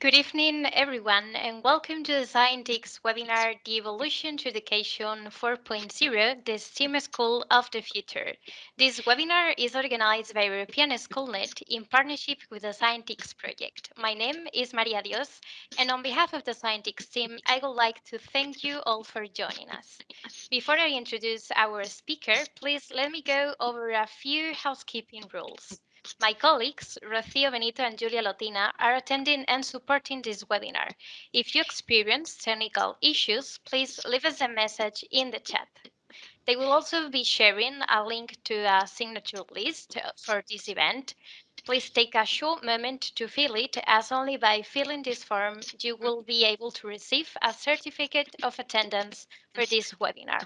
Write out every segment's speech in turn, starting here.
Good evening, everyone, and welcome to the Scientix webinar, The Evolution to Education 4.0, the STEAM School of the Future. This webinar is organized by European SchoolNet in partnership with the Scientix project. My name is Maria Dios, and on behalf of the Scientix team, I would like to thank you all for joining us. Before I introduce our speaker, please let me go over a few housekeeping rules. My colleagues, Rocio Benito and Julia Lotina, are attending and supporting this webinar. If you experience technical issues, please leave us a message in the chat. They will also be sharing a link to a signature list for this event. Please take a short moment to fill it, as only by filling this form you will be able to receive a certificate of attendance for this webinar.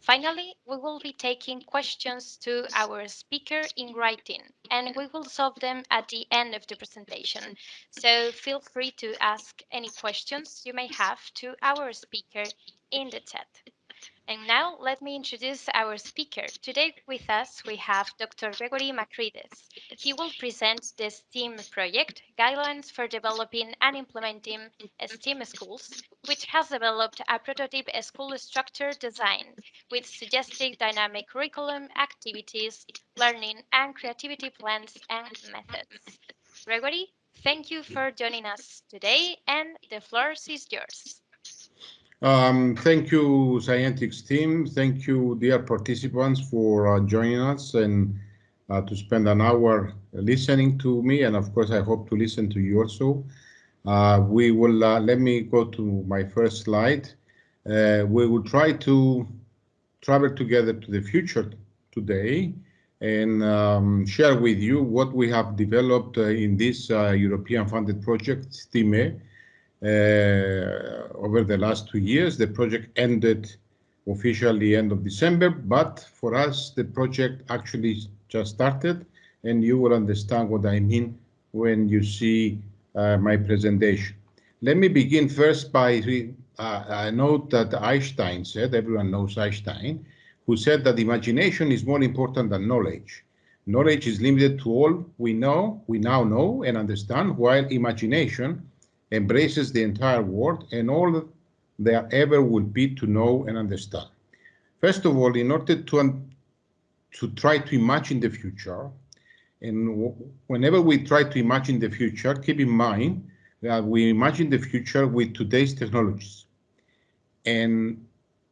Finally, we will be taking questions to our speaker in writing, and we will solve them at the end of the presentation. So feel free to ask any questions you may have to our speaker in the chat. And now let me introduce our speaker. Today with us, we have Dr. Gregory Makrides. He will present the STEAM project, Guidelines for Developing and Implementing STEAM Schools, which has developed a prototype school structure design with suggested dynamic curriculum, activities, learning, and creativity plans and methods. Gregory, thank you for joining us today, and the floor is yours. Um, thank you, Scientix team. Thank you, dear participants, for uh, joining us and uh, to spend an hour listening to me. And of course, I hope to listen to you also. Uh, we will, uh, let me go to my first slide. Uh, we will try to travel together to the future today and um, share with you what we have developed uh, in this European funded project, STEAME, uh, over the last two years. The project ended officially end of December, but for us, the project actually just started, and you will understand what I mean when you see uh, my presentation. Let me begin first by uh, a note that Einstein said, everyone knows Einstein, who said that imagination is more important than knowledge. Knowledge is limited to all we know, we now know and understand, while imagination embraces the entire world and all there ever will be to know and understand. First of all, in order to, to try to imagine the future, and whenever we try to imagine the future, keep in mind that we imagine the future with today's technologies. And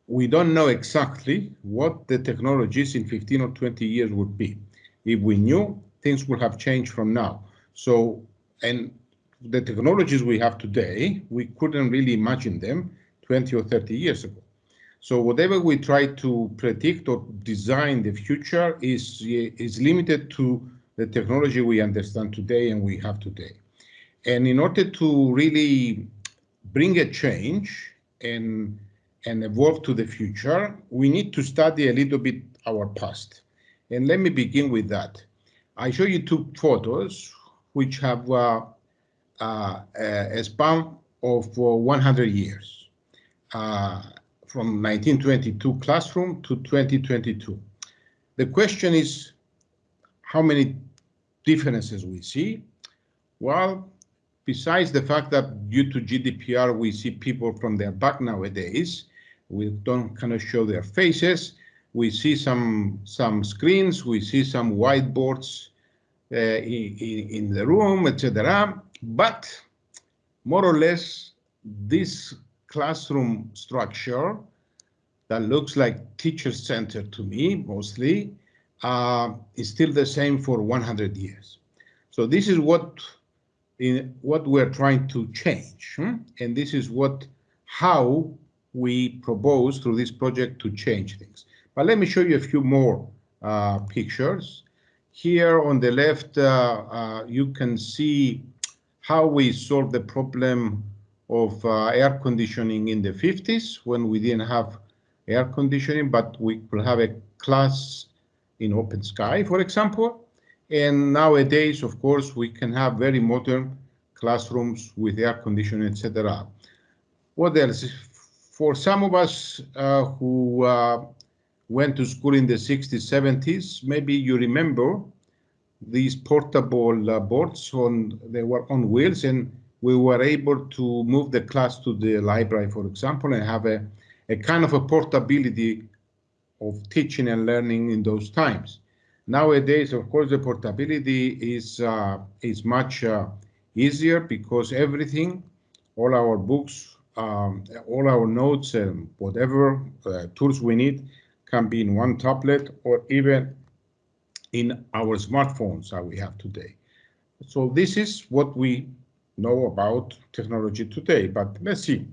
we don't know exactly what the technologies in 15 or 20 years would be. If we knew, things would have changed from now. So, and the technologies we have today, we couldn't really imagine them 20 or 30 years ago. So whatever we try to predict or design the future is, is limited to the technology we understand today and we have today. And in order to really bring a change and, and evolve to the future, we need to study a little bit our past. And let me begin with that. I show you two photos which have uh, a span of 100 years uh, from 1922 classroom to 2022. The question is how many differences we see? Well, besides the fact that due to GDPR, we see people from their back nowadays, we don't kind of show their faces. We see some some screens, we see some whiteboards uh, in, in the room, etc. But more or less, this classroom structure that looks like teacher center to me mostly uh, is still the same for 100 years. So this is what in what we're trying to change, hmm? and this is what how we propose through this project to change things. But let me show you a few more uh, pictures. Here on the left, uh, uh you can see how we solved the problem of uh, air conditioning in the 50s when we didn't have air conditioning, but we could have a class in open sky, for example. And nowadays, of course, we can have very modern classrooms with air conditioning, etc. What else? For some of us uh, who uh, went to school in the 60s, 70s, maybe you remember these portable uh, boards on they were on wheels and we were able to move the class to the library, for example, and have a, a kind of a portability of teaching and learning in those times. Nowadays, of course, the portability is uh, is much uh, easier because everything, all our books, um, all our notes and whatever uh, tools we need can be in one tablet or even in our smartphones that we have today. So this is what we know about technology today, but let's see.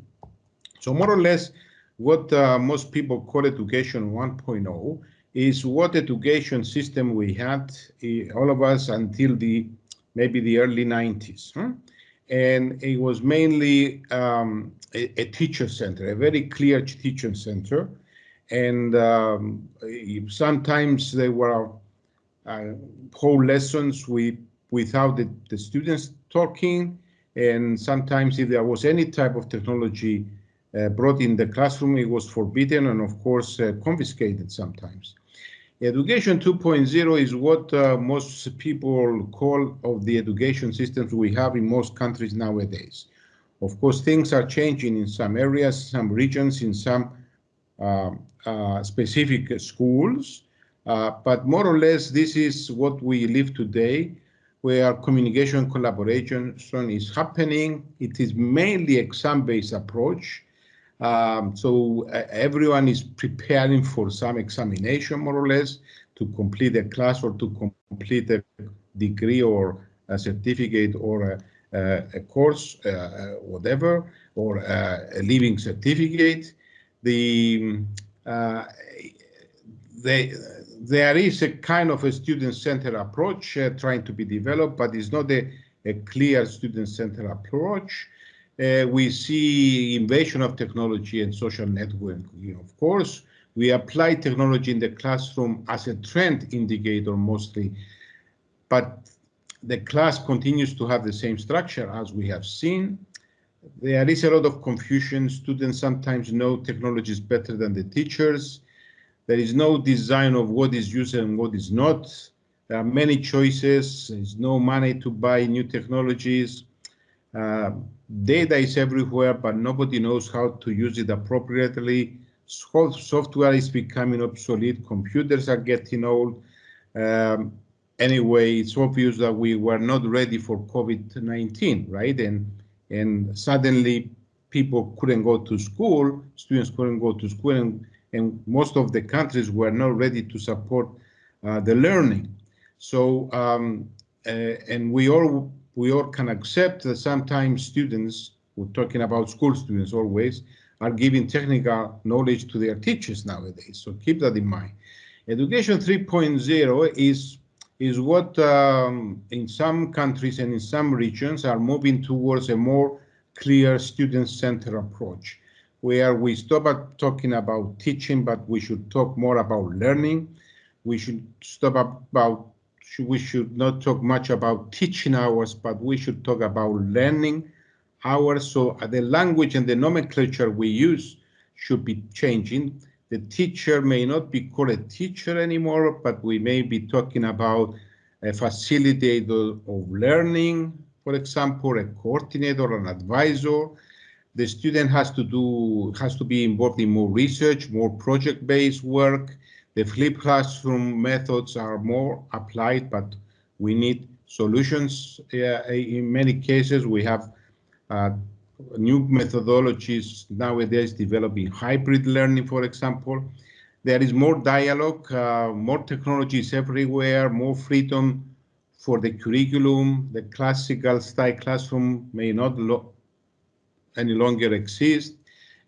So more or less what uh, most people call education 1.0 is what education system we had, eh, all of us until the maybe the early 90s. Huh? And it was mainly um, a, a, teacher center, a very clear teacher center. And um, sometimes there were whole lessons with, without the, the students talking. And sometimes if there was any type of technology uh, brought in the classroom, it was forbidden and of course uh, confiscated sometimes. Education 2.0 is what uh, most people call of the education systems we have in most countries nowadays. Of course, things are changing in some areas, some regions, in some uh, uh, specific schools, uh, but more or less this is what we live today, where communication collaboration is happening. It is mainly exam-based approach, um, so uh, everyone is preparing for some examination, more or less, to complete a class or to complete a degree or a certificate or a, a course, uh, uh, whatever, or a living certificate. The uh, they, there is a kind of a student-centered approach uh, trying to be developed, but it's not a, a clear student-centered approach. Uh, we see invasion of technology and social networking. Of course, we apply technology in the classroom as a trend indicator mostly, but the class continues to have the same structure as we have seen. There is a lot of confusion. Students sometimes know technology is better than the teachers. There is no design of what is used and what is not. There are many choices. There's no money to buy new technologies. Uh, data is everywhere, but nobody knows how to use it appropriately. Software is becoming obsolete. Computers are getting old. Um, anyway, it's obvious that we were not ready for COVID-19, right? And and suddenly people couldn't go to school, students couldn't go to school, and, and most of the countries were not ready to support uh, the learning. So, um, uh, and we all we all can accept that sometimes students, we're talking about school students always, are giving technical knowledge to their teachers nowadays. So keep that in mind. Education 3.0 is is what um, in some countries and in some regions are moving towards a more clear student-centered approach, where we stop talking about teaching, but we should talk more about learning. We should stop about we should not talk much about teaching hours, but we should talk about learning hours. So uh, the language and the nomenclature we use should be changing. The teacher may not be called a teacher anymore, but we may be talking about a facilitator of learning, for example, a coordinator, an advisor. The student has to do has to be involved in more research, more project-based work. The flipped classroom methods are more applied, but we need solutions. In many cases, we have uh, new methodologies nowadays developing hybrid learning, for example. There is more dialogue, uh, more technologies everywhere, more freedom for the curriculum. The classical style classroom may not any longer exist.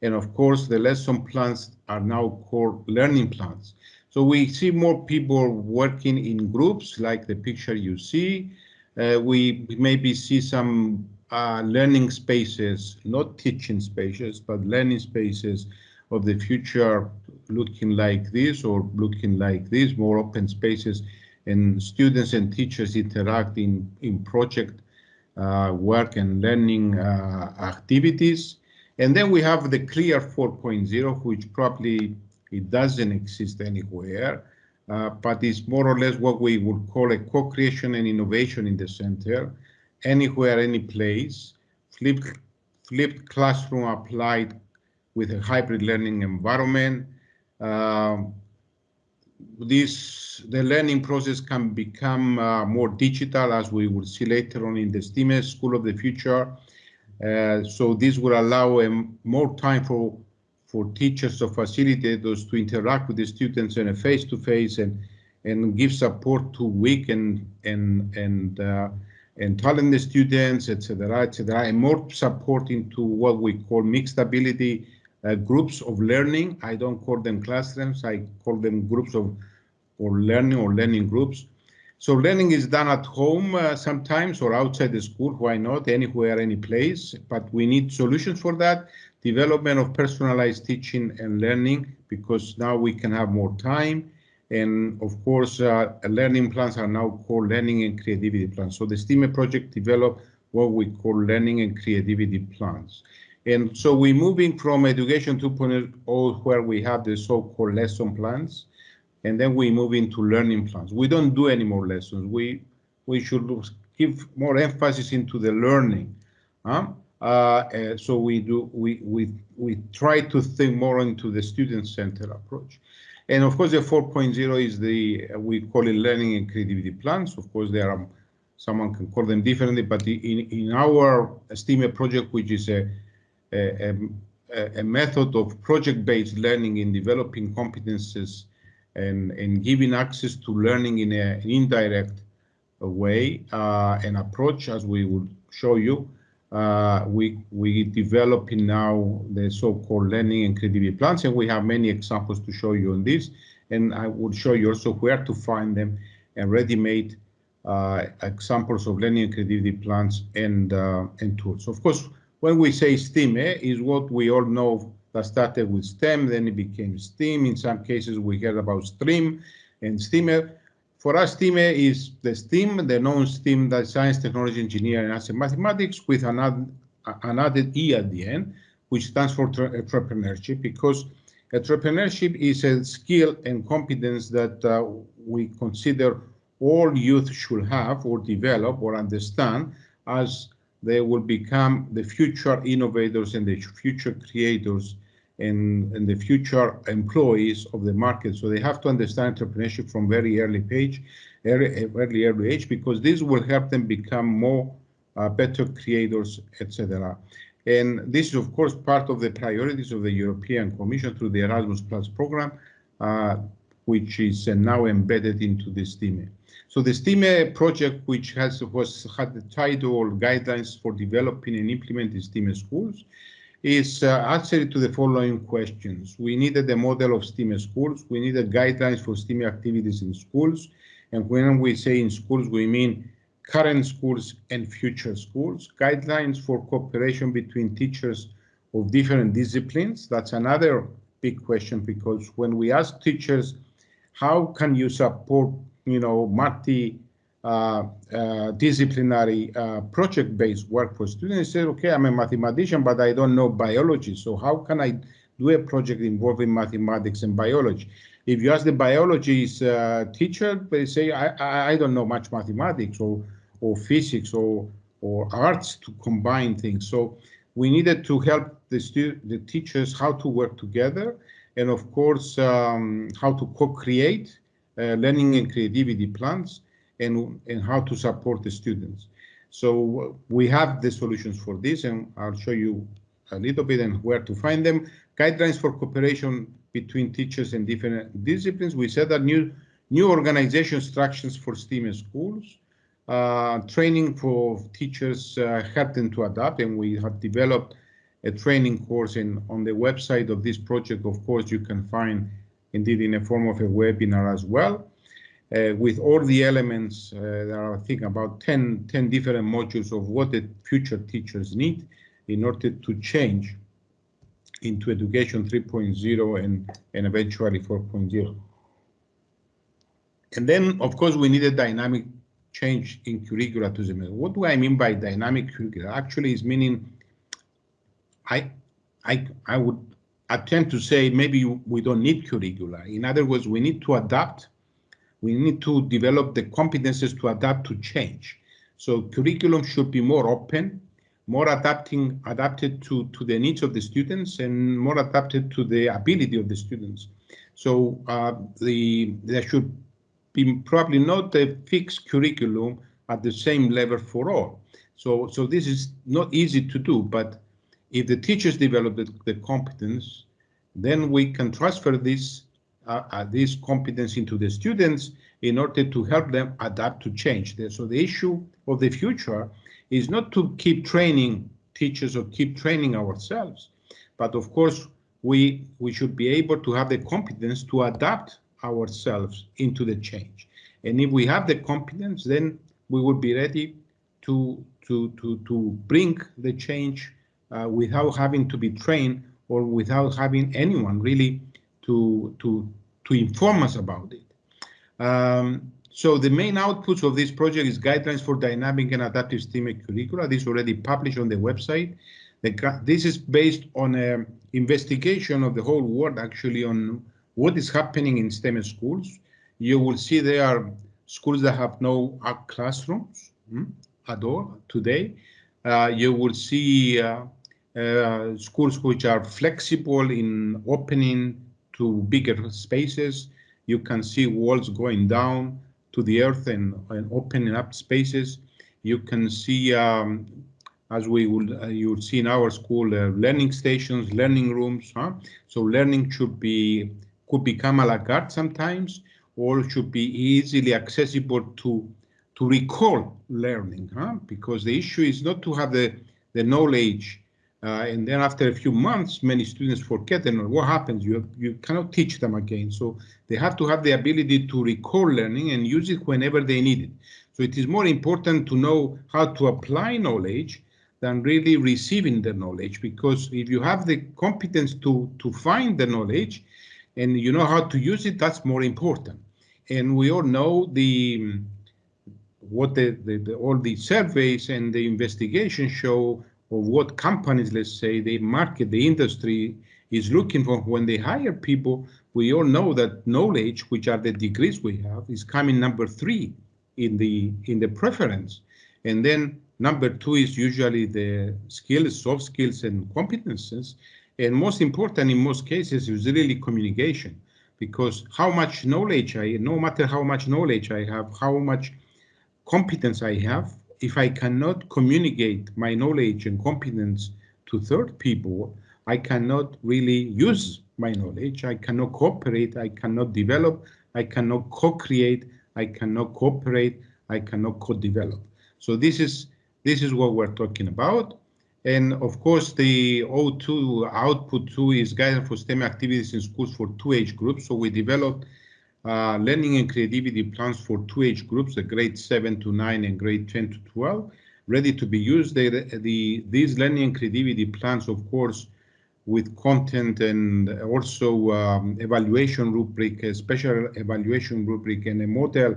And of course, the lesson plans are now called learning plans. So we see more people working in groups like the picture you see. Uh, we maybe see some uh, learning spaces, not teaching spaces, but learning spaces of the future looking like this or looking like this, more open spaces and students and teachers interact in, in project work and learning uh, activities. And then we have the CLEAR 4.0, which probably it doesn't exist anywhere, uh, but it's more or less what we would call a co-creation and innovation in the center, anywhere, any place, flipped, flipped classroom applied with a hybrid learning environment. Uh, this the learning process can become uh, more digital as we will see later on in the STEAM School of the Future. Uh, so this will allow um, more time for for teachers or facilitators to interact with the students in a face-to-face -face and and give support to weak and and and uh, and talented students, etc., etc., and more support into what we call mixed ability uh, groups of learning. I don't call them classrooms. I call them groups of or learning or learning groups. So learning is done at home uh, sometimes or outside the school. Why not? Anywhere, any place. But we need solutions for that. Development of personalized teaching and learning because now we can have more time and of course, uh, learning plans are now called learning and creativity plans. So the STEAM project developed what we call learning and creativity plans. And so we're moving from education 2.0 where we have the so-called lesson plans, and then we move into learning plans. We don't do any more lessons. We we should give more emphasis into the learning. Huh? Uh, so we do we we we try to think more into the student-centered approach. And of course, the 4.0 is the, we call it learning and creativity plans. Of course, there are, someone can call them differently, but in, in our STEAM project, which is a, a, a, a method of project-based learning in developing competences and, and giving access to learning in a, an indirect way uh, and approach, as we will show you, uh, we we developing now the so-called learning and creativity plans, and we have many examples to show you on this. And I will show you also where to find them and ready-made uh, examples of learning and creativity plans and uh, and tools. Of course, when we say STEAM, eh, is what we all know that started with STEM, then it became STEAM. In some cases, we heard about STREAM and STEAM. For us, STEAM is the STEAM, the non-STEAM, the science, technology, engineering, and mathematics, with an, add, an added E at the end, which stands for entrepreneurship, because entrepreneurship is a skill and competence that uh, we consider all youth should have or develop or understand as they will become the future innovators and the future creators and, and the future employees of the market. So they have to understand entrepreneurship from very early page, early, early, early age, because this will help them become more uh, better creators, etc. And this is, of course, part of the priorities of the European Commission through the Erasmus Plus program, uh, which is uh, now embedded into the STEAM. So the STEAM project, which has was had the title Guidelines for Developing and Implementing STEAM Schools, is uh, answering to the following questions. We needed a model of STEAM schools. We needed guidelines for STEAM activities in schools. And when we say in schools, we mean current schools and future schools. Guidelines for cooperation between teachers of different disciplines. That's another big question because when we ask teachers, how can you support, you know, multi uh, uh, disciplinary uh, project-based work for students. They Say, okay, I'm a mathematician, but I don't know biology. So how can I do a project involving mathematics and biology? If you ask the biologist teacher, they say, I, I don't know much mathematics or, or physics or, or arts to combine things. So we needed to help the, the teachers how to work together and of course um, how to co-create uh, learning and creativity plans and, and how to support the students. So we have the solutions for this, and I'll show you a little bit and where to find them. Guidelines for cooperation between teachers and different disciplines. We said that new new organization structures for STEAM schools, uh, training for teachers uh, help them to adapt, and we have developed a training course. And on the website of this project, of course, you can find indeed in a form of a webinar as well uh, with all the elements. Uh, there are, I think, about 10, 10 different modules of what the future teachers need in order to change into education 3.0 and, and eventually 4.0. And then, of course, we need a dynamic change in curricula to the. What do I mean by dynamic curricula? Actually, is meaning I, I, I would attempt to say maybe we don't need curricula. In other words, we need to adapt we need to develop the competences to adapt to change. So curriculum should be more open, more adapting, adapted to, to the needs of the students and more adapted to the ability of the students. So uh, the there should be probably not a fixed curriculum at the same level for all. So, so this is not easy to do, but if the teachers develop the, the competence, then we can transfer this uh, uh, this competence into the students in order to help them adapt to change. So the issue of the future is not to keep training teachers or keep training ourselves, but of course we we should be able to have the competence to adapt ourselves into the change. And if we have the competence, then we will be ready to to to to bring the change uh, without having to be trained or without having anyone really to to to inform us about it. Um, so the main outputs of this project is guidelines for dynamic and adaptive STEM curricula. This is already published on the website. The, this is based on an investigation of the whole world, actually, on what is happening in STEM schools. You will see there are schools that have no classrooms hmm, at all today. Uh, you will see uh, uh, schools which are flexible in opening to bigger spaces. You can see walls going down to the earth and, and opening up spaces. You can see, um, as we will, uh, you will see in our school, uh, learning stations, learning rooms. Huh? So learning should be could become a la carte sometimes, or should be easily accessible to to recall learning. Huh? Because the issue is not to have the the knowledge Uh, and then after a few months, many students forget and what happens? You, you cannot teach them again. So they have to have the ability to recall learning and use it whenever they need it. So it is more important to know how to apply knowledge than really receiving the knowledge. Because if you have the competence to, to find the knowledge and you know how to use it, that's more important. And we all know the what the, the, the all the surveys and the investigations show of what companies, let's say, they market, the industry is looking for. When they hire people. We all know that knowledge, which are the degrees we have, is coming number three in the in the preference, and then number two is usually the skills, soft skills, and competences, and most important in most cases is really communication, because how much knowledge I, no matter how much knowledge I have, how much competence I have, if I cannot communicate my knowledge and competence to third people, I cannot really use my knowledge. I cannot cooperate. I cannot develop. I cannot co-create. I cannot cooperate. I cannot co-develop. So this is this is what we're talking about. And of course, the O2 output two is guidance for STEM activities in schools for two age groups. So we developed uh, learning and creativity plans for two age groups, the grade 7 to 9 and grade 10 to 12, ready to be used. They, the, these learning and creativity plans, of course, with content and also um, evaluation rubric, a special evaluation rubric and a model.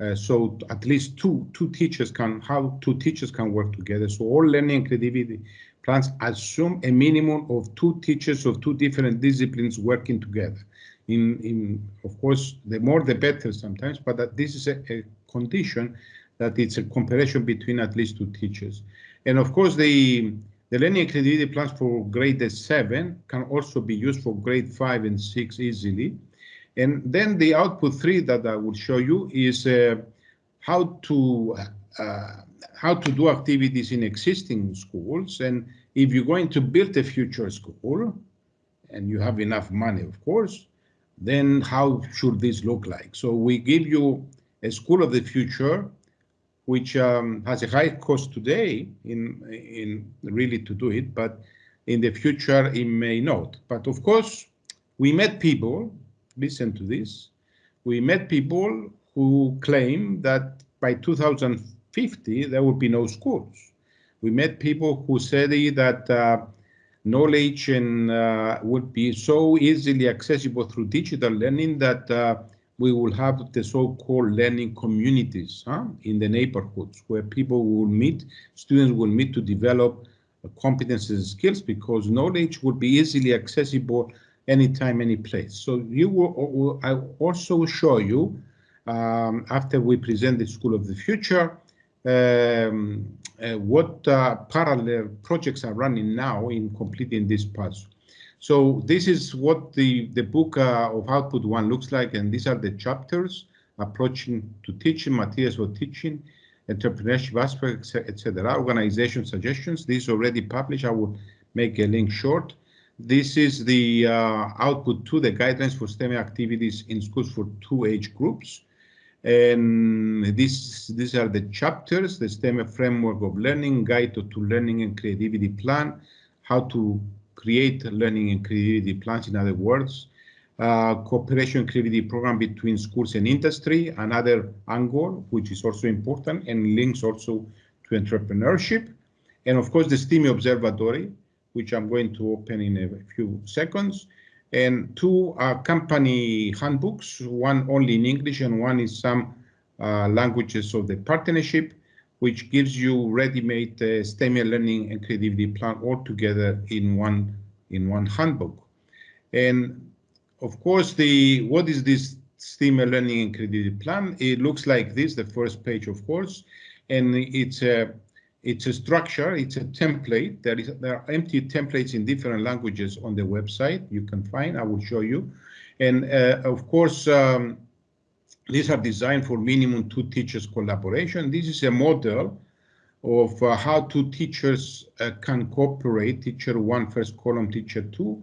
Uh, so at least two two teachers can how two teachers can work together. So all learning and creativity plans assume a minimum of two teachers of two different disciplines working together in, in of course, the more the better sometimes, but that this is a, a condition that it's a comparison between at least two teachers. And of course, the, the learning creativity plans for grade 7 can also be used for grade 5 and 6 easily. And then the output 3 that I will show you is uh, how to uh, how to do activities in existing schools. And if you're going to build a future school, and you have enough money, of course, then how should this look like? So we give you a school of the future, which um, has a high cost today in, in really to do it, but in the future it may not. But of course, we met people, listen to this, we met people who claim that by 2050 there would be no schools. We met people who said that uh, knowledge and uh, would be so easily accessible through digital learning that uh, we will have the so-called learning communities huh, in the neighborhoods where people will meet, students will meet to develop competences and skills because knowledge would be easily accessible anytime, any place. So you will, I also show you um, after we present the School of the Future, um, uh, what uh, parallel projects are running now in completing this puzzle. So this is what the, the book uh, of Output One looks like, and these are the chapters approaching to teaching, materials for teaching, entrepreneurship aspects, etc. Organization suggestions. This is already published. I will make a link short. This is the uh, output to the guidelines for STEM activities in schools for two age groups. And this, these are the chapters, the STEM framework of learning, guide to, learning and creativity plan, how to create learning and creativity plans, in other words, uh, cooperation creativity program between schools and industry, another angle, which is also important and links also to entrepreneurship. And of course, the STEAM Observatory, which I'm going to open in a few seconds. And two uh, company handbooks, one only in English and one in some uh, languages of the partnership, which gives you ready-made uh, STEM learning and creativity plan all together in one in one handbook. And of course, the what is this STEM learning and creativity plan? It looks like this, the first page, of course, and it's a it's a structure, it's a template. There is there are empty templates in different languages on the website. You can find. I will show you, and uh, of course. Um, these are designed for minimum two teachers collaboration. This is a model of uh, how two teachers uh, can cooperate, teacher one, first column, teacher two,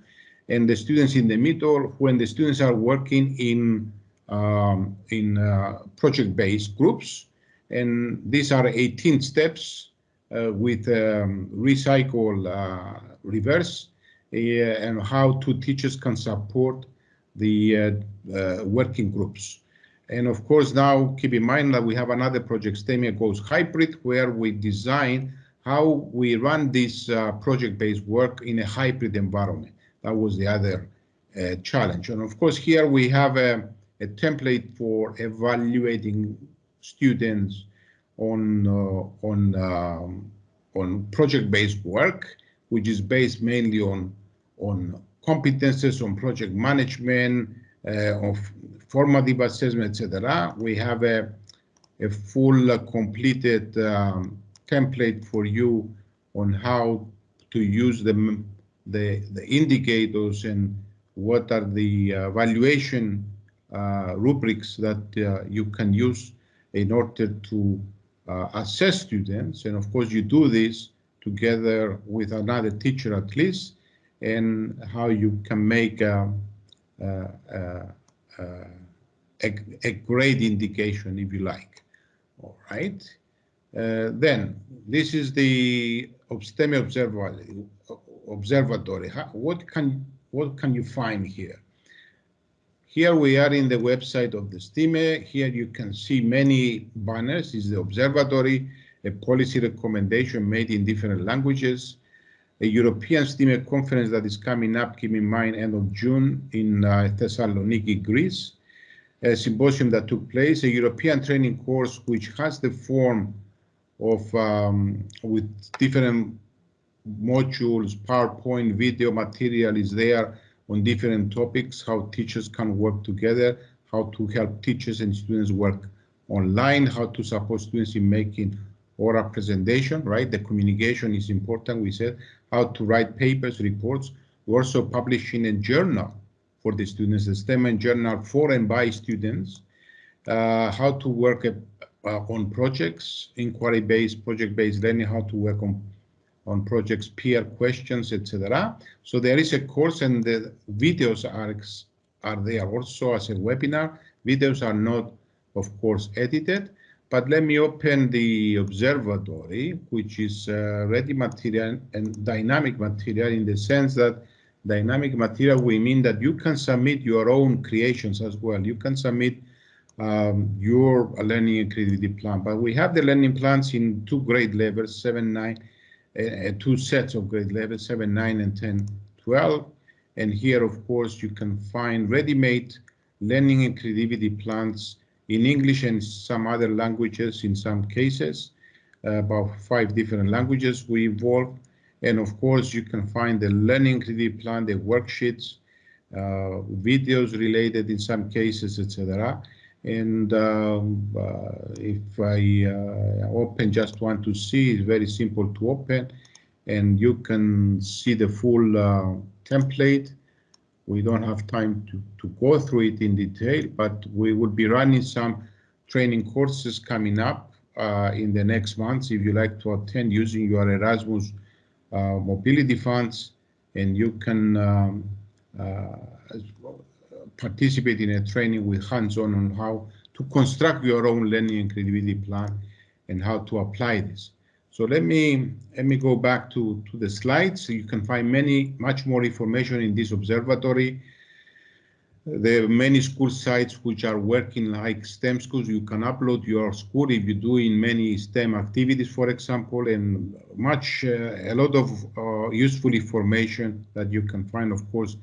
and the students in the middle when the students are working in um, in uh, project-based groups. And these are 18 steps with um, recycle uh, reverse uh, and how two teachers can support the working groups. And of course, now keep in mind that we have another project, STEAME Goes Hybrid, where we design how we run this uh, project-based work in a hybrid environment. That was the other uh, challenge. And of course, here we have a, a template for evaluating students on uh, on um, on project-based work, which is based mainly on on competences on project management, uh, of formative assessment, etc. We have a a full uh, completed um, template for you on how to use the the, the indicators and what are the valuation uh, rubrics that uh, you can use in order to Uh, assess students. And of course, you do this together with another teacher at least, and how you can make uh, uh, a, a, a, a grade indication, if you like. All right. Uh, then this is the STEM observatory. What can what can you find here? Here we are in the website of the STEAME. Here you can see many banners. Is the observatory, a policy recommendation made in different languages, a European STEAME conference that is coming up, keep in mind, end of June in uh, Thessaloniki, Greece, a symposium that took place, a European training course which has the form of um, with different modules, PowerPoint, video material is there, on different topics, how teachers can work together, how to help teachers and students work online, how to support students in making oral presentation, right? The communication is important, we said, how to write papers, reports. We're also publishing a journal for the students, a STEM and journal for and by students, uh, how to work uh, on projects, inquiry-based, project-based learning, how to work on on projects, peer questions, etc. So there is a course and the videos are, are there also as a webinar. Videos are not, of course, edited, but let me open the observatory, which is uh, ready material and dynamic material in the sense that dynamic material, we mean that you can submit your own creations as well. You can submit um, your learning and creativity plan, but we have the learning plans in two grade levels, seven, nine, uh, two sets of grade levels, 7, 9, and 10, 12. And here, of course, you can find ready-made learning and creativity plans in English and some other languages in some cases, uh, about five different languages we involve. And of course, you can find the learning creativity plan, the worksheets, uh, videos related in some cases, etc. And um, uh, if I uh, open just want to see, it's very simple to open. And you can see the full uh, template. We don't have time to, to go through it in detail, but we will be running some training courses coming up uh, in the next months if you like to attend using your Erasmus uh, mobility funds and you can um, uh, participate in a training with hands-on on how to construct your own learning and creativity plan and how to apply this. So let me let me go back to, to the slides. So you can find many much more information in this observatory. There are many school sites which are working like STEM schools. You can upload your school if you're doing many STEM activities, for example, and much, uh, a lot of uh, useful information that you can find. Of course,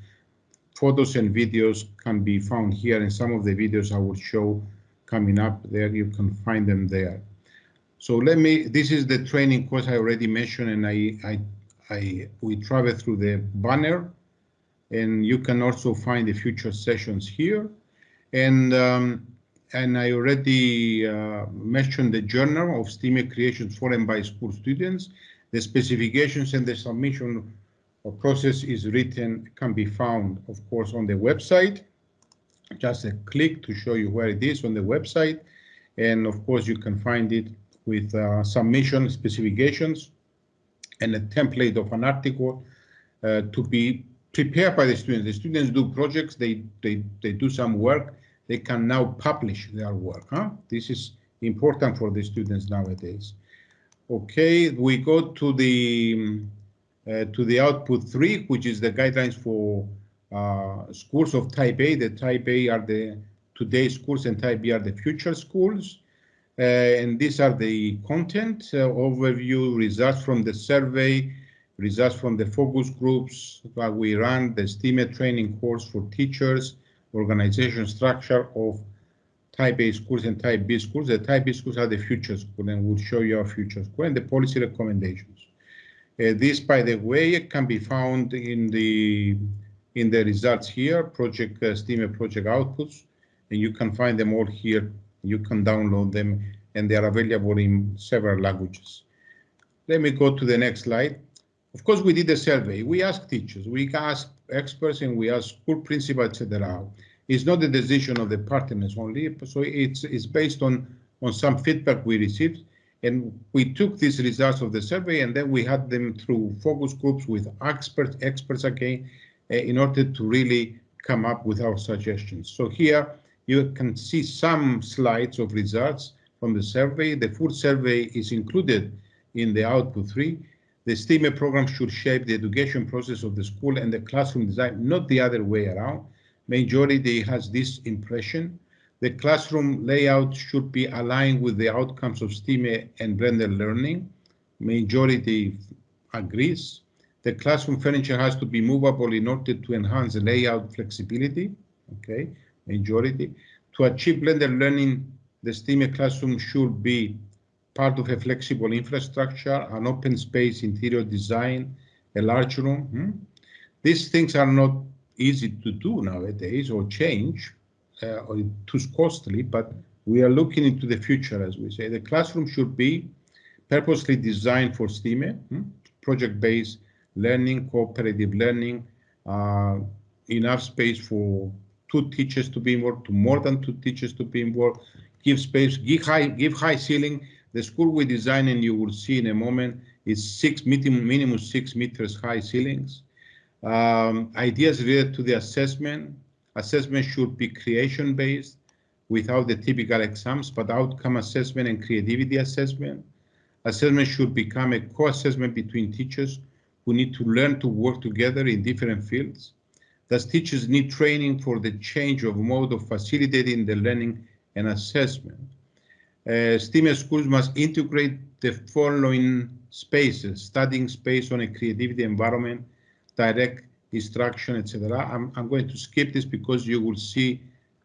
photos and videos can be found here, and some of the videos I will show coming up there, you can find them there. So let me, this is the training course I already mentioned, and I, I, I we travel through the banner and you can also find the future sessions here. And um, and I already uh, mentioned the journal of STEAM creations for and by school students. The specifications and the submission process is written, can be found, of course, on the website. Just a click to show you where it is on the website. And of course, you can find it with uh, submission specifications and a template of an article uh, to be prepared by the students. The students do projects, they, they, they do some work, they can now publish their work. Huh? This is important for the students nowadays. Okay, we go to the uh, to the output three, which is the guidelines for uh, schools of type A. The type A are the today schools and type B are the future schools. Uh, and these are the content uh, overview results from the survey results from the focus groups that we run, the STEAM training course for teachers, organization structure of type A schools and type B schools. The type B schools are the future school and we'll show you our future school and the policy recommendations. Uh, this, by the way, can be found in the in the results here, project uh, STEAM project outputs, and you can find them all here. You can download them and they are available in several languages. Let me go to the next slide. Of course, we did a survey. We asked teachers, we asked experts, and we asked school principals, etc. It's not the decision of the partners only, so it's it's based on on some feedback we received, and we took these results of the survey and then we had them through focus groups with experts, experts again, uh, in order to really come up with our suggestions. So here you can see some slides of results from the survey. The full survey is included in the output three. The STEAM program should shape the education process of the school and the classroom design, not the other way around. Majority has this impression. The classroom layout should be aligned with the outcomes of STEAM and blended learning. Majority agrees. The classroom furniture has to be movable in order to enhance the layout flexibility. Okay, majority. To achieve blended learning, the STEAM classroom should be part of a flexible infrastructure, an open space interior design, a large room. Hmm? These things are not easy to do nowadays or change or too costly, but we are looking into the future, as we say. The classroom should be purposely designed for STEAM, hmm? project-based learning, cooperative learning, uh, enough space for two teachers to be involved, to more than two teachers to be involved, give space, give high, give high ceiling, the school we design, and you will see in a moment, is six minimum, minimum six meters high ceilings. Um, ideas related to the assessment. Assessment should be creation based without the typical exams, but outcome assessment and creativity assessment. Assessment should become a co-assessment between teachers who need to learn to work together in different fields. Thus, teachers need training for the change of mode of facilitating the learning and assessment. Uh, schools must integrate the following spaces, studying space on a creativity environment, direct instruction, etc. I'm, I'm going to skip this because you will see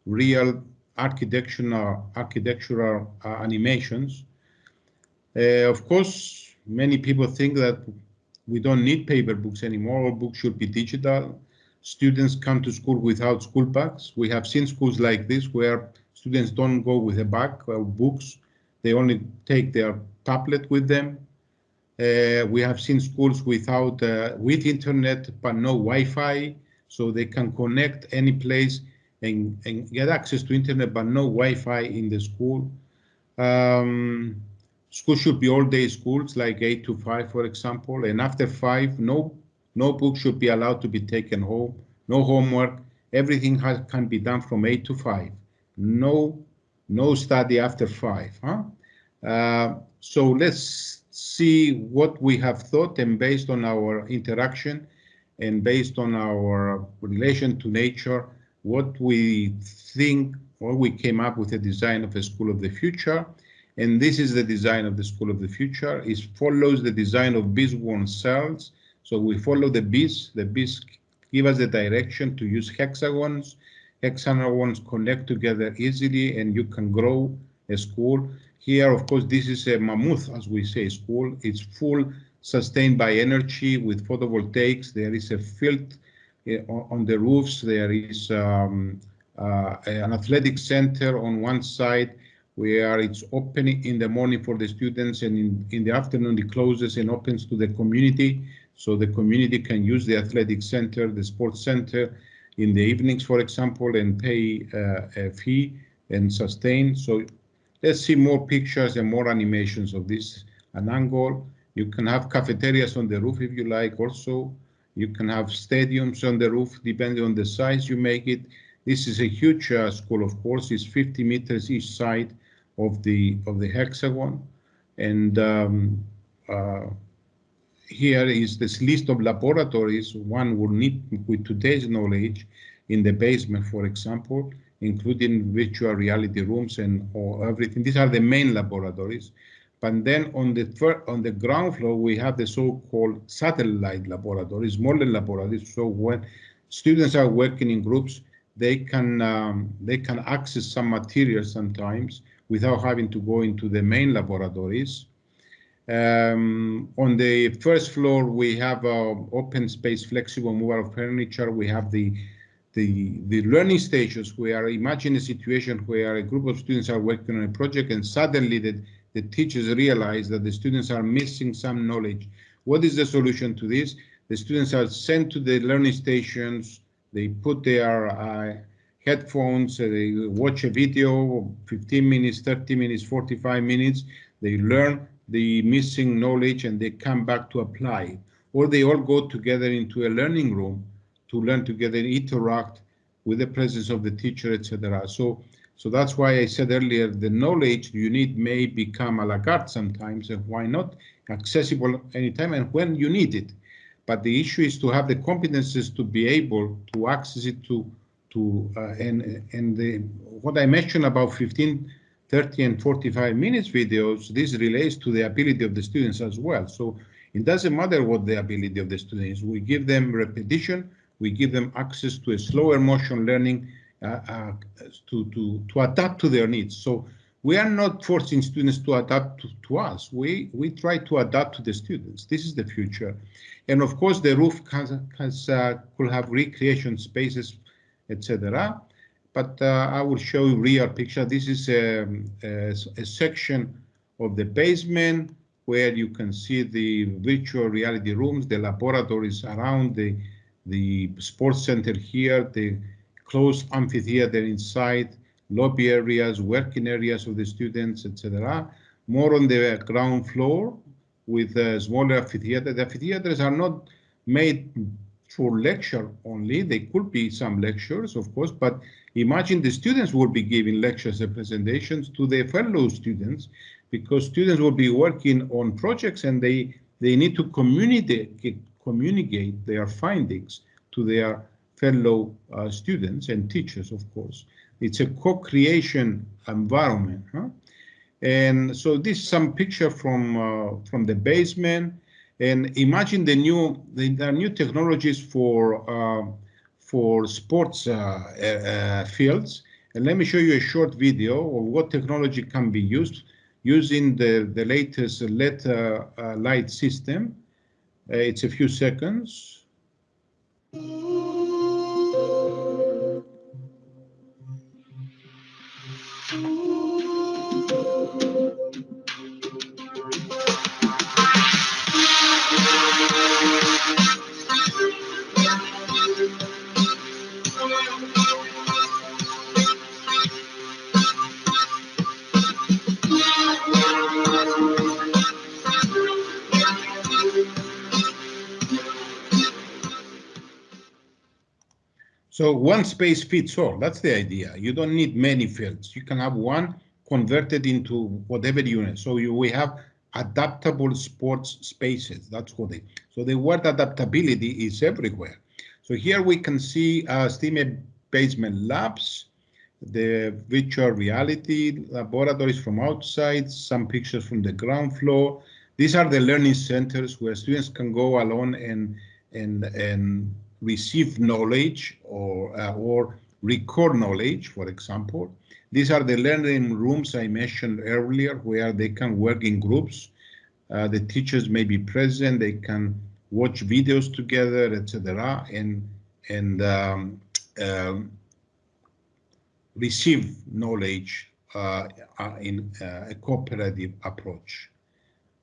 real architectural, architectural uh, animations. Uh, of course, many people think that we don't need paper books anymore. All books should be digital. Students come to school without school bags. We have seen schools like this where Students don't go with a bag of books. They only take their tablet with them. Uh, we have seen schools without uh, with internet but no Wi-Fi, so they can connect any place and, and get access to internet but no Wi-Fi in the school. Um, should be all-day schools like 8 to 5, for example, and after 5, no, no book should be allowed to be taken home, no homework. Everything has, can be done from 8 to 5. No, no study after 5. Huh? Uh, so let's see what we have thought and based on our interaction and based on our relation to nature, what we think or we came up with a design of a school of the future. And this is the design of the school of the future. It follows the design of beesworn cells. So we follow the bees. The bees give us the direction to use hexagons. Hexagons connect together easily and you can grow a school. Here, of course, this is a mammoth, as we say, school. It's full sustained by energy with photovoltaics. There is a field uh, on the roofs. There is um, uh, an athletic center on one side where it's open in the morning for the students and in, in the afternoon it closes and opens to the community. So the community can use the athletic center, the sports center in the evenings, for example, and pay uh, a fee and sustain. So let's see more pictures and more animations of this an angle. You can have cafeterias on the roof if you like also. You can have stadiums on the roof depending on the size you make it. This is a huge uh, school, of course. It's 50 meters each side of the of the hexagon, and um, uh, here is this list of laboratories one would need with today's knowledge in the basement, for example, including virtual reality rooms and or everything. These are the main laboratories. But then on the on the ground floor, we have the so-called satellite laboratories, smaller laboratories. So when students are working in groups, they can um, they can access some materials sometimes without having to go into the main laboratories. Um, on the first floor, we have uh, open space, flexible movable furniture. We have the the the learning stations where imagine a situation where a group of students are working on a project and suddenly the, the teachers realize that the students are missing some knowledge. What is the solution to this? The students are sent to the learning stations they put their uh, headphones, uh, they watch a video, 15 minutes, 30 minutes, 45 minutes. They learn the missing knowledge and they come back to apply. Or they all go together into a learning room to learn together, and interact with the presence of the teacher, etc. So, so that's why I said earlier, the knowledge you need may become a la carte sometimes, and why not accessible anytime and when you need it. But the issue is to have the competences to be able to access it to to uh, and and the, what I mentioned about 15, 30, and 45 minutes videos. This relates to the ability of the students as well. So it doesn't matter what the ability of the students. We give them repetition. We give them access to a slower motion learning uh, uh, to to to adapt to their needs. So we are not forcing students to adapt to, to, us. We we try to adapt to the students. This is the future, and of course the roof has, has uh, could have recreation spaces, etc. But uh, I will show you real picture. This is a, a, a, section of the basement where you can see the virtual reality rooms, the laboratories around the the sports center here, the closed amphitheater inside lobby areas, working areas of the students, etc. More on the ground floor with a smaller amphitheater. The amphitheaters are not made for lecture only. They could be some lectures, of course, but imagine the students will be giving lectures and presentations to their fellow students because students will be working on projects and they, they need to communicate, communicate their findings to their fellow uh, students and teachers, of course. It's a co-creation environment. Huh? And so this is some picture from uh, from the basement. And imagine the new the, the new technologies for uh, for sports uh, uh, fields. And let me show you a short video of what technology can be used using the, the latest LED uh, uh, light system. It's a few seconds. So one space fits all. That's the idea. You don't need many fields. You can have one converted into whatever unit. So you, we have adaptable sports spaces. That's what they. So the word adaptability is everywhere. So here we can see uh, STEAM basement labs, the virtual reality laboratories from outside, some pictures from the ground floor. These are the learning centers where students can go alone and and and receive knowledge or uh, or record knowledge, for example. These are the learning rooms I mentioned earlier where they can work in groups. Uh, the teachers may be present, they can watch videos together, etc. and and um, um, receive knowledge uh, uh in uh, a cooperative approach.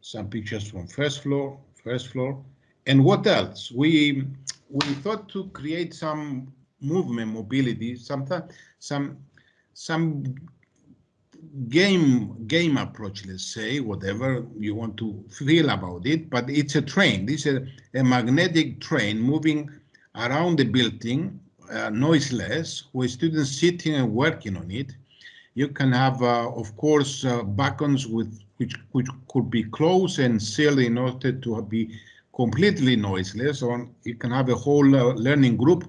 Some pictures from first floor, first floor. And what else? We we thought to create some movement mobility, sometimes some some game game approach, let's say, whatever you want to feel about it, but it's a train. This is a, a magnetic train moving around the building, uh, noiseless, with students sitting and working on it. You can have, uh, of course, uh, with which which could be closed and sealed in order to be completely noiseless. Or you can have a whole uh, learning group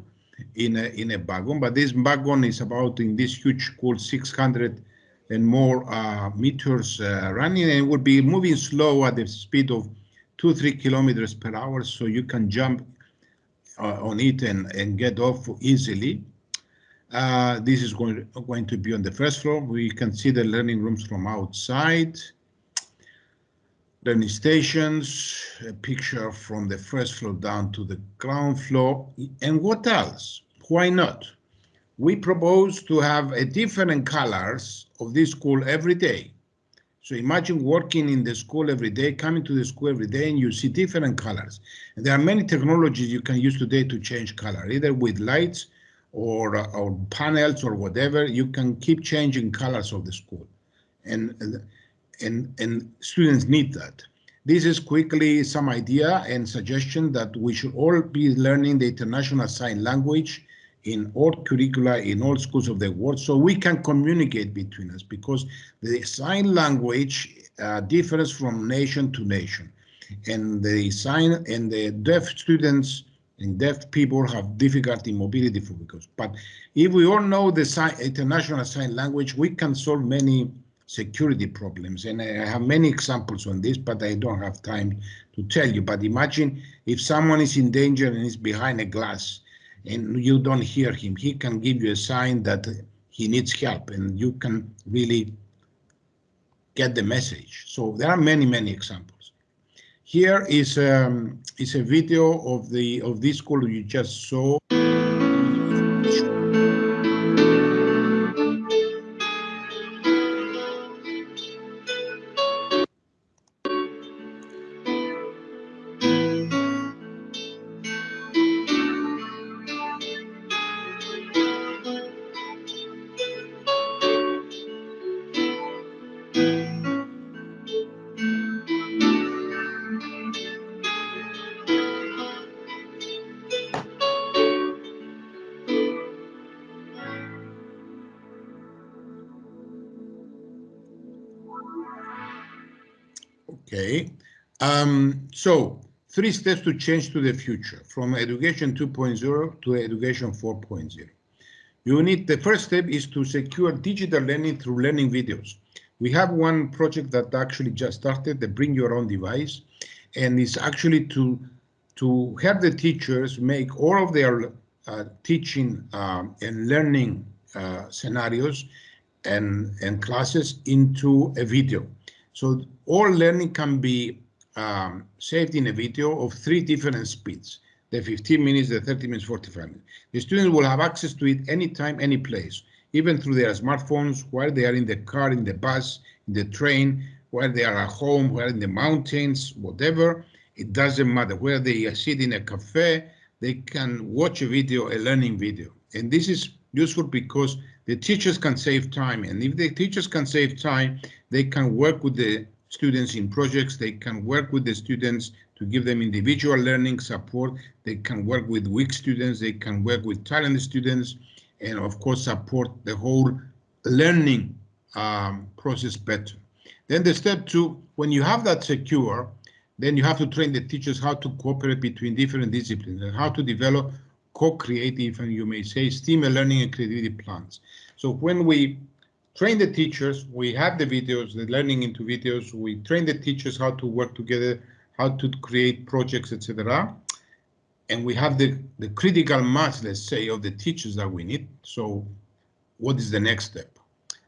in a in a wagon, but this wagon is about in this huge cool 600 and more uh, meters uh, running and would be moving slow at the speed of two, three kilometers per hour. So you can jump uh, on it and, and get off easily. Uh, this is going, going to be on the first floor. We can see the learning rooms from outside. Learning stations, a picture from the first floor down to the ground floor. And what else? Why not? We propose to have a different colors of this school every day. So imagine working in the school every day, coming to the school every day, and you see different colors. And there are many technologies you can use today to change color, either with lights or, uh, or panels or whatever. You can keep changing colors of the school. And, and, and students need that. This is quickly some idea and suggestion that we should all be learning the international sign language in all curricula in all schools of the world so we can communicate between us because the sign language uh, differs from nation to nation and the sign and the deaf students and deaf people have difficulty mobility for because but if we all know the sign, international sign language we can solve many security problems and I have many examples on this but I don't have time to tell you but imagine if someone is in danger and is behind a glass and you don't hear him, he can give you a sign that he needs help and you can really get the message. So there are many, many examples. Here is um, is a video of the of this school you just saw. Okay, um, so three steps to change to the future from education 2.0 to education 4.0. You need the first step is to secure digital learning through learning videos. We have one project that actually just started, the Bring Your Own Device, and it's actually to to have the teachers make all of their uh, teaching um, and learning uh, scenarios and, and classes into a video. So all learning can be um, saved in a video of three different speeds, the 15 minutes, the 30 minutes, 45 minutes. The students will have access to it anytime, any place, even through their smartphones, while they are in the car, in the bus, in the train, while they are at home, while in the mountains, whatever. It doesn't matter where they sit in a cafe, they can watch a video, a learning video. And this is useful because the teachers can save time. And if the teachers can save time, they can work with the students in projects. They can work with the students to give them individual learning support. They can work with weak students. They can work with talented students and of course support the whole learning um, process better. Then the step two, when you have that secure, then you have to train the teachers how to cooperate between different disciplines and how to develop co-creative and you may say STEAM learning and creativity plans. So when we train the teachers, we have the videos, the learning into videos, we train the teachers how to work together, how to create projects, etc. And we have the, the critical mass, let's say, of the teachers that we need. So what is the next step?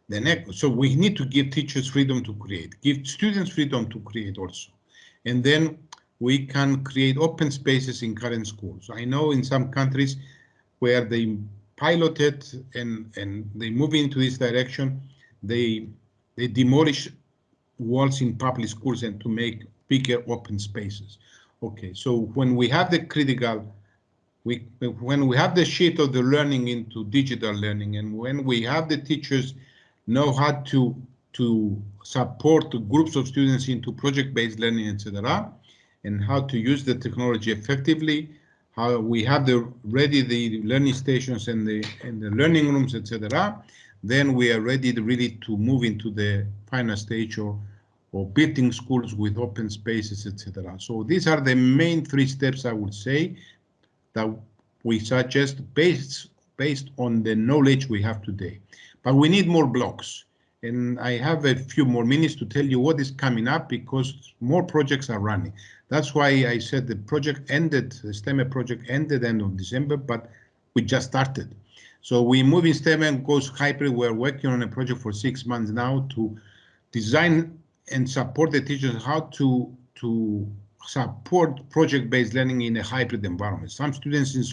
The next, so we need to give teachers freedom to create, give students freedom to create also. And then we can create open spaces in current schools. I know in some countries where they piloted and, and they move into this direction, they, they demolish walls in public schools and to make bigger open spaces. Okay, so when we have the critical, we when we have the shift of the learning into digital learning and when we have the teachers know how to to support groups of students into project-based learning, etc., and how to use the technology effectively, how we have the ready the learning stations and the and the learning rooms, etc. Then we are ready to really to move into the final stage or or building schools with open spaces, etc. So these are the main three steps I would say that we suggest based based on the knowledge we have today. But we need more blocks and I have a few more minutes to tell you what is coming up because more projects are running. That's why I said the project ended, the STEM project ended end of December, but we just started. So we move in STEM and goes hybrid. We're working on a project for six months now to design and support the teachers how to to support project-based learning in a hybrid environment. Some students in,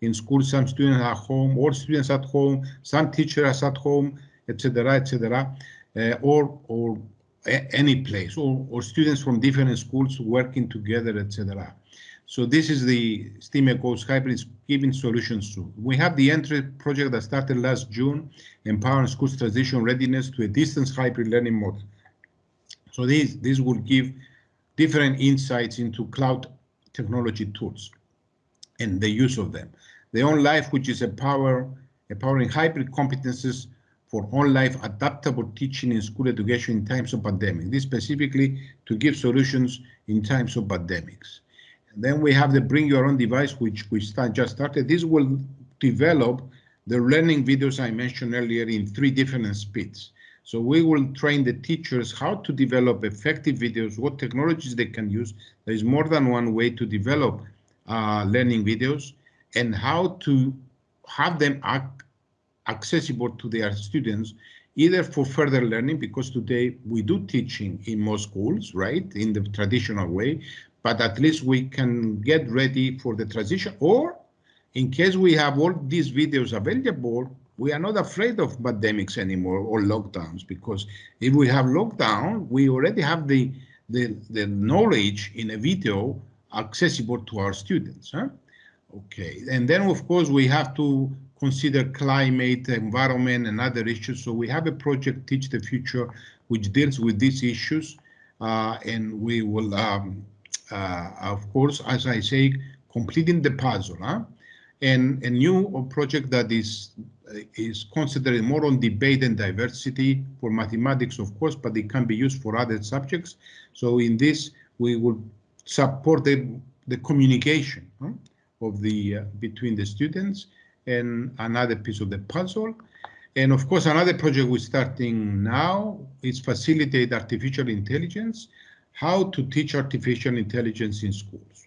in school, some students at home, all students at home, some teachers at home, etc., etc., uh, or or any place, or, or students from different schools working together, etc. So this is the STEAM Goes Hybrid giving solutions to. We have the entry project that started last June, empowering schools transition readiness to a distance hybrid learning model. So this, this will give different insights into cloud technology tools and the use of them. The own life, which is empower, empowering hybrid competences for on-life adaptable teaching in school education in times of pandemic. This specifically to give solutions in times of pandemics. And then we have the bring your own device, which we start, just started. This will develop the learning videos I mentioned earlier in three different speeds. So we will train the teachers how to develop effective videos, what technologies they can use. There is more than one way to develop uh, learning videos and how to have them act accessible to their students, either for further learning, because today we do teaching in most schools, right, in the traditional way, but at least we can get ready for the transition, or in case we have all these videos available, we are not afraid of pandemics anymore or lockdowns, because if we have lockdown, we already have the, the, the knowledge in a video accessible to our students. Huh? Okay, and then of course we have to consider climate, environment, and other issues. So we have a project, Teach the Future, which deals with these issues. Uh, and we will, um, uh, of course, as I say, completing the puzzle. Huh? And a new project that is is considered more on debate and diversity for mathematics, of course, but it can be used for other subjects. So in this, we will support the, the communication huh, of the uh, between the students and another piece of the puzzle. And of course, another project we're starting now is facilitate artificial intelligence, how to teach artificial intelligence in schools.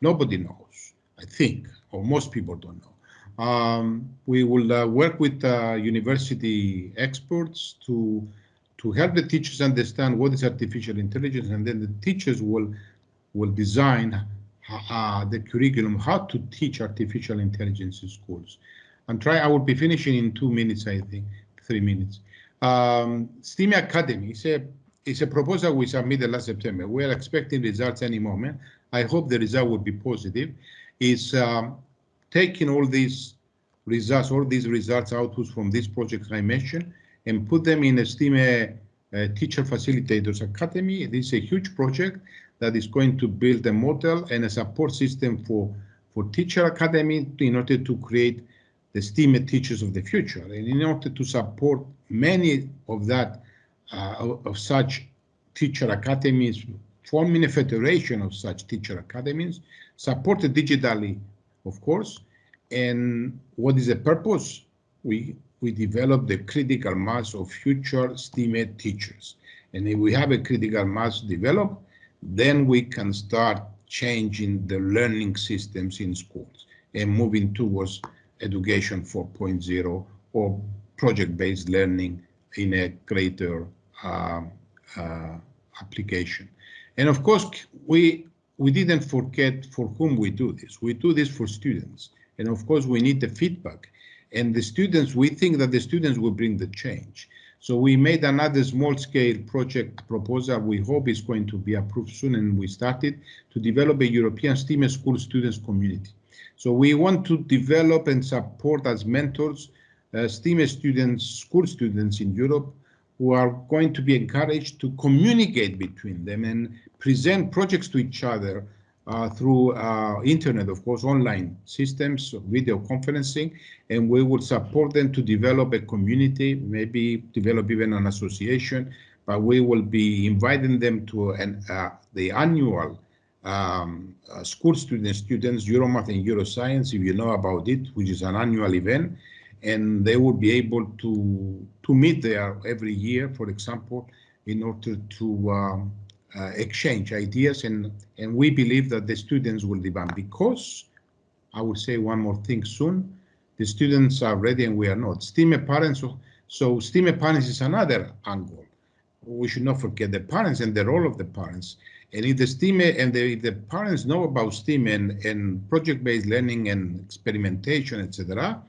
Nobody knows, I think, or most people don't know. Um, we will uh, work with uh, university experts to to help the teachers understand what is artificial intelligence, and then the teachers will will design uh, the curriculum, how to teach artificial intelligence in schools. And try, I will be finishing in two minutes, I think, three minutes. Um, STEAM Academy is a, is a proposal we submitted last September. We are expecting results any moment. I hope the result will be positive. Is um, taking all these results, all these results outputs from these projects I mentioned, and put them in a STEAM uh, Teacher Facilitators Academy. This is a huge project that is going to build a model and a support system for, for Teacher Academy in order to create the STEAM teachers of the future. And in order to support many of that, uh, of such teacher academies, forming a federation of such teacher academies, supported digitally, of course. And what is the purpose? We we develop the critical mass of future STEAM teachers. And if we have a critical mass developed, then we can start changing the learning systems in schools and moving towards education 4.0 or project-based learning in a greater uh, uh, application. And of course, we we didn't forget for whom we do this. We do this for students. And of course, we need the feedback. And the students, we think that the students will bring the change. So we made another small scale project proposal. We hope is going to be approved soon. And we started to develop a European STEAM school students community. So we want to develop and support as mentors uh, students, school students in Europe who are going to be encouraged to communicate between them and present projects to each other uh, through uh, internet, of course, online systems, video conferencing, and we will support them to develop a community, maybe develop even an association, but we will be inviting them to an, uh, the annual um, uh, school students, students, Euromath and Euroscience, if you know about it, which is an annual event, and they will be able to, to meet there every year, for example, in order to um, uh, exchange ideas and, and we believe that the students will demand because I will say one more thing soon. The students are ready and we are not. STEAM parents, so, STEAM parents is another angle. We should not forget the parents and the role of the parents. And if the STEAM and the, if the parents know about STEAM and, and project-based learning and experimentation, etc.,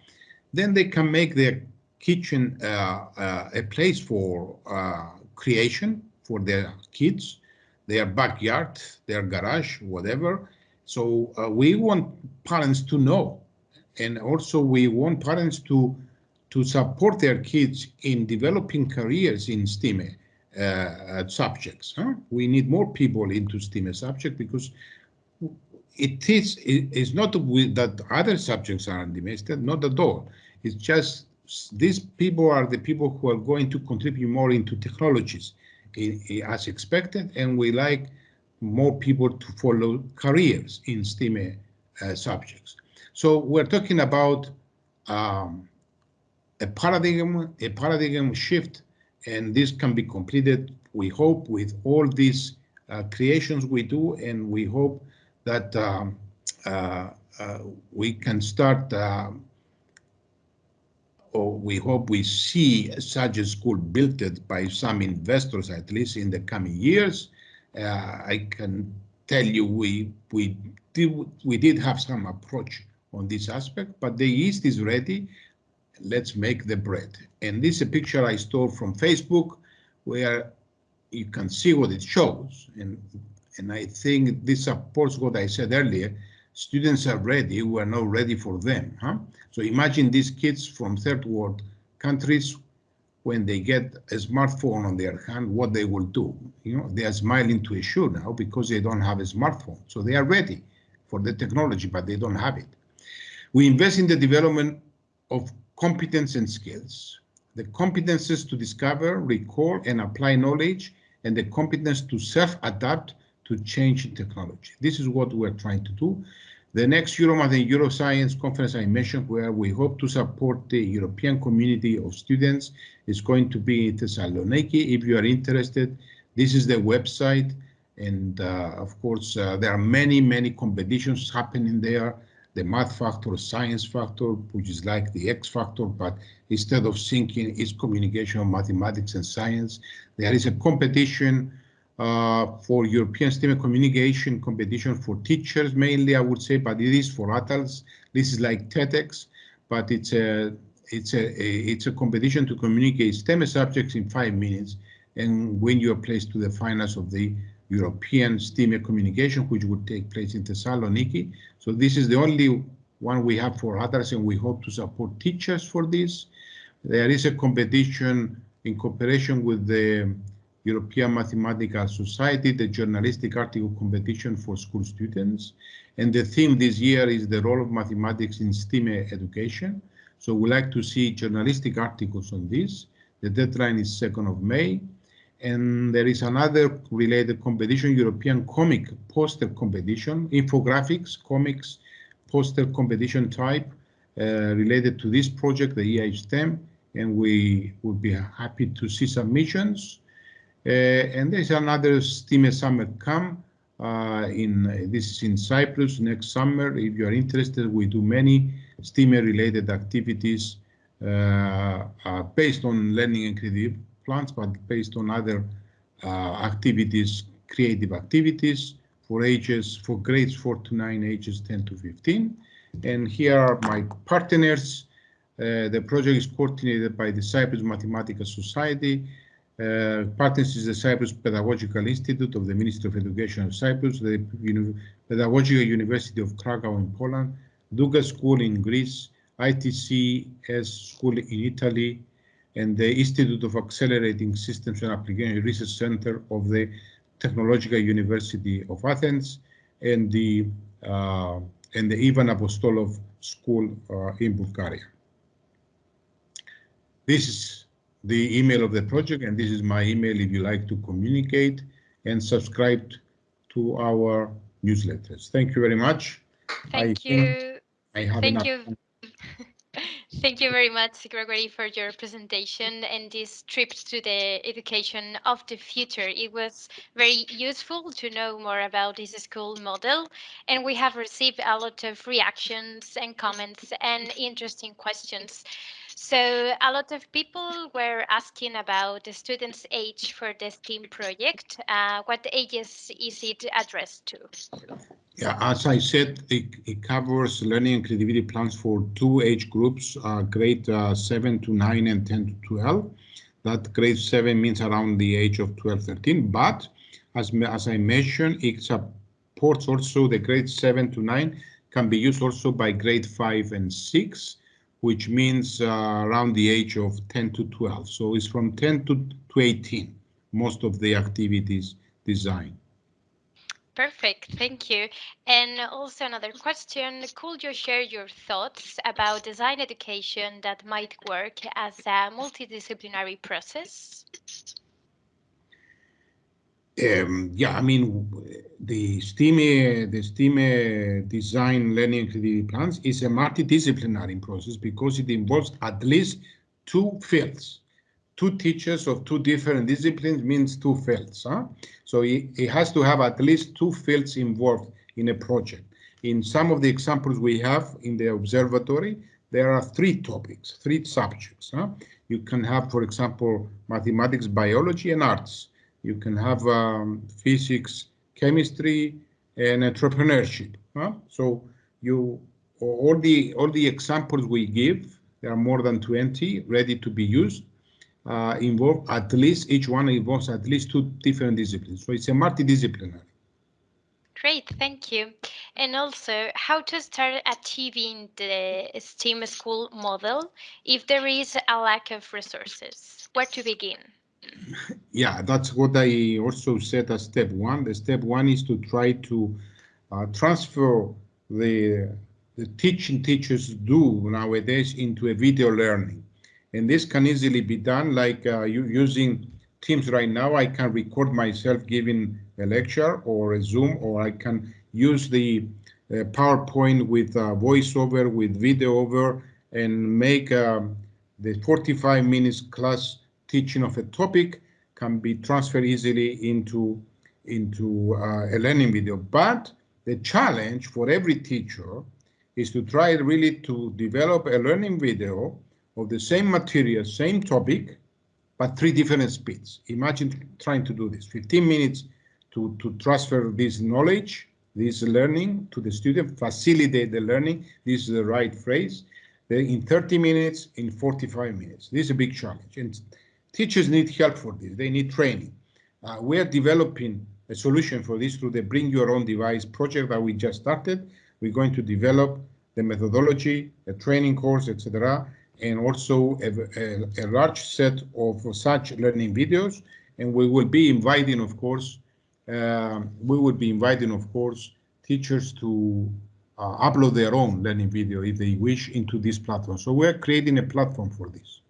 then they can make their kitchen uh, uh, a place for uh, creation for their kids their backyard, their garage, whatever. So uh, we want parents to know, and also we want parents to to support their kids in developing careers in STEAM uh, subjects. Huh? We need more people into STEAM subject because it is it is not that other subjects are undemested, not at all. It's just these people are the people who are going to contribute more into technologies as expected, and we like more people to follow careers in STEAM uh, subjects. So we're talking about um, a paradigm, a paradigm shift, and this can be completed, we hope, with all these uh, creations we do, and we hope that um, uh, uh we can start um, or we hope we see such a school built by some investors, at least in the coming years. Uh, I can tell you we we did, we did have some approach on this aspect, but the yeast is ready. Let's make the bread. And this is a picture I stole from Facebook where you can see what it shows. And, and I think this supports what I said earlier students are ready, we are not ready for them. Huh? So imagine these kids from third world countries, when they get a smartphone on their hand, what they will do. You know, they are smiling to a assure now because they don't have a smartphone. So they are ready for the technology, but they don't have it. We invest in the development of competence and skills. The competences to discover, recall, and apply knowledge, and the competence to self-adapt to change technology. This is what we're trying to do. The next Euromath and Euroscience conference I mentioned, where we hope to support the European community of students, is going to be in Thessaloniki. If you are interested, this is the website. And uh, of course, uh, there are many, many competitions happening there. The math factor, science factor, which is like the X factor, but instead of thinking, it's communication mathematics and science. There is a competition uh, for European STEM communication competition for teachers mainly, I would say, but it is for adults. This is like TEDx, but it's a it's a, a it's a competition to communicate STEM subjects in five minutes and win your place to the finals of the European STEM communication, which would take place in Thessaloniki. So this is the only one we have for adults, and we hope to support teachers for this. There is a competition in cooperation with the European Mathematical Society, the journalistic article competition for school students. And the theme this year is the role of mathematics in STEAM education. So we like to see journalistic articles on this. The deadline is 2nd of May. And there is another related competition, European comic poster competition, infographics, comics, poster competition type uh, related to this project, the EISTEM, and we would be happy to see submissions. Uh, and there's another STEAM Summer Camp uh, in this is in Cyprus next summer. If you are interested, we do many STEAM-related activities uh, uh, based on learning and creative plans, but based on other uh, activities, creative activities for ages, for grades 4 to 9, ages 10 to 15. And here are my partners. Uh, the project is coordinated by the Cyprus Mathematical Society. Uh, partners is the Cyprus Pedagogical Institute of the Ministry of Education of Cyprus, the Uni Pedagogical University of Krakow in Poland, Doukas School in Greece, ITCS School in Italy, and the Institute of Accelerating Systems and Application Research Center of the Technological University of Athens, and the uh, and the Ivan Apostolov School uh, in Bulgaria. This is the email of the project, and this is my email if you like to communicate and subscribe to our newsletters. Thank you very much. Thank I you. I have Thank enough. you. Thank you very much, Gregory, for your presentation and this trip to the education of the future. It was very useful to know more about this school model, and we have received a lot of reactions and comments and interesting questions. So a lot of people were asking about the students' age for the STEAM project. Uh, what ages is it addressed to? Yeah, as I said, it, it covers learning and creativity plans for two age groups, uh, grade uh, 7 to 9 and 10 to 12. That grade 7 means around the age of 12, 13. But as, as I mentioned, it supports also the grade 7 to 9 can be used also by grade 5 and 6, which means uh, around the age of 10 to 12. So it's from 10 to, to 18, most of the activities designed. Perfect, thank you. And also another question, could you share your thoughts about design education that might work as a multidisciplinary process? Um, yeah, I mean, the STEAM, the STEAM design learning creativity plans is a multidisciplinary process because it involves at least two fields two teachers of two different disciplines means two fields. Huh? So it, it has to have at least two fields involved in a project. In some of the examples we have in the observatory, there are three topics, three subjects. Huh? You can have, for example, mathematics, biology, and arts. You can have um, physics, chemistry, and entrepreneurship. Huh? So you all the all the examples we give, there are more than 20 ready to be used uh, involve at least each one involves at least two different disciplines. So it's a multidisciplinary. Great, thank you. And also, how to start achieving the STEAM school model if there is a lack of resources? Where to begin? Yeah, that's what I also said as step one. The step one is to try to uh, transfer the the teaching teachers do nowadays into a video learning. And this can easily be done like uh, using Teams right now. I can record myself giving a lecture or a Zoom, or I can use the uh, PowerPoint with uh, voiceover, with video over, and make um, the 45 minutes class teaching of a topic can be transferred easily into, into uh, a learning video. But the challenge for every teacher is to try really to develop a learning video of the same material, same topic, but three different speeds. Imagine trying to do this, 15 minutes to, to transfer this knowledge, this learning to the student, facilitate the learning, this is the right phrase, then in 30 minutes, in 45 minutes. This is a big challenge, and teachers need help for this, they need training. Uh, we are developing a solution for this through the Bring Your Own Device project that we just started. We're going to develop the methodology, a training course, etc., and also a, a, a, large set of such learning videos. And we will be inviting, of course, uh, we will be inviting, of course, teachers to uh, upload their own learning video if they wish into this platform. So we're creating a platform for this.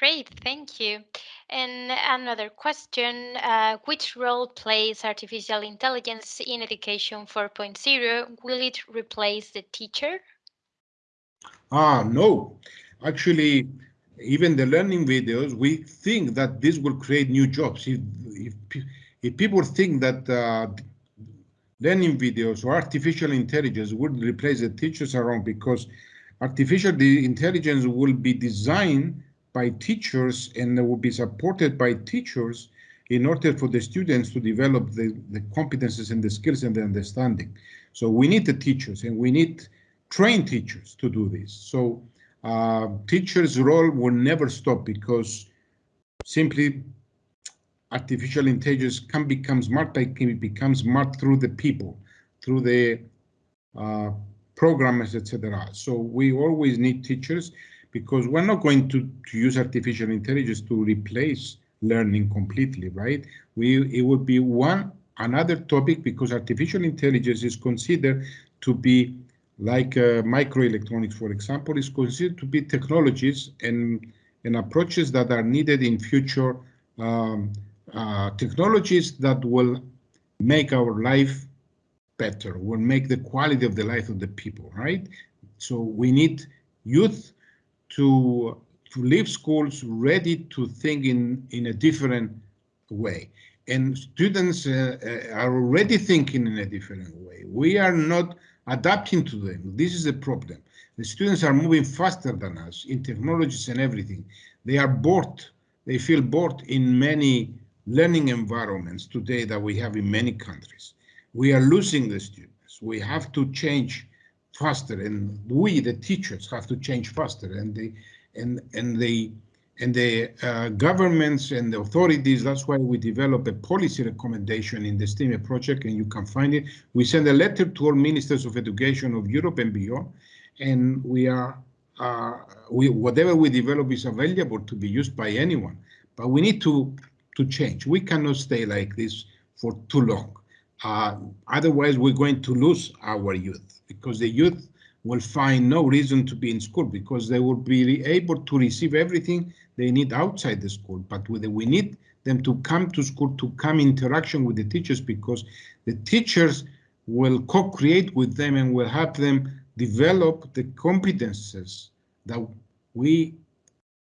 Great, thank you. And another question, uh, which role plays artificial intelligence in education 4.0? Will it replace the teacher? Ah, no. Actually, even the learning videos, we think that this will create new jobs. If, if, if people think that uh, learning videos or artificial intelligence would replace the teachers around because artificial intelligence will be designed by teachers and will be supported by teachers in order for the students to develop the, the competences and the skills and the understanding. So we need the teachers and we need trained teachers to do this. So uh, teachers' role will never stop because simply artificial intelligence can become smart, but can become smart through the people, through the uh, programmers, etc. So we always need teachers because we're not going to, to use artificial intelligence to replace learning completely, right? We it would be one another topic because artificial intelligence is considered to be like uh, microelectronics, for example, is considered to be technologies and and approaches that are needed in future um, uh, technologies that will make our life better, will make the quality of the life of the people, right? So we need youth to to leave schools ready to think in in a different way. And students uh, uh, are already thinking in a different way. We are not adapting to them. This is the problem. The students are moving faster than us in technologies and everything. They are bored. They feel bored in many learning environments today that we have in many countries. We are losing the students. We have to change faster and we the teachers have to change faster and the and and the and the uh, governments and the authorities that's why we develop a policy recommendation in the STEAM project and you can find it. We send a letter to all ministers of education of Europe and beyond and we are uh, we whatever we develop is available to be used by anyone. But we need to to change. We cannot stay like this for too long. Uh, otherwise, we're going to lose our youth because the youth will find no reason to be in school because they will be able to receive everything they need outside the school. But we need them to come to school to come interaction with the teachers because the teachers will co-create with them and will help them develop the competences that we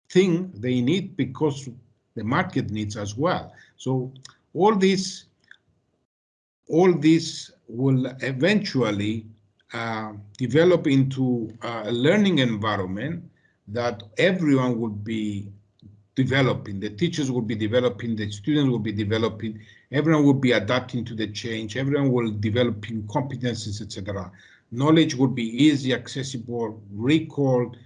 think they need because the market needs as well. So all these all this will eventually uh, develop into a learning environment that everyone will be developing. The teachers will be developing, the students will be developing, everyone will be adapting to the change, everyone will developing competencies, etc. Knowledge will be easy, accessible, recalled,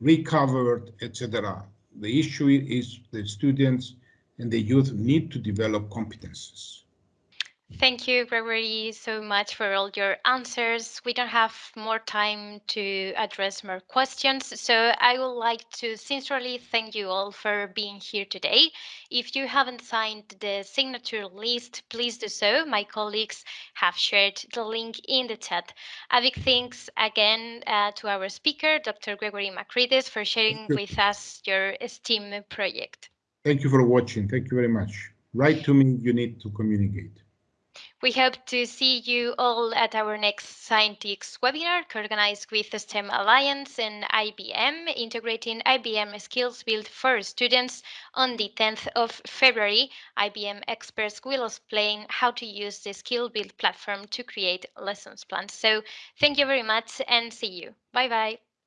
recovered, etc. The issue is the students and the youth need to develop competences. Thank you, Gregory, so much for all your answers. We don't have more time to address more questions, so I would like to sincerely thank you all for being here today. If you haven't signed the signature list, please do so. My colleagues have shared the link in the chat. A big thanks again uh, to our speaker, Dr. Gregory Makrides, for sharing with us your STEAM project. Thank you for watching. Thank you very much. Write to me, you need to communicate. We hope to see you all at our next Scientix webinar organized with the STEM Alliance and IBM, integrating IBM SkillsBuild for students on the 10th of February. IBM experts will explain how to use the skill build platform to create lessons plans. So thank you very much and see you. Bye bye.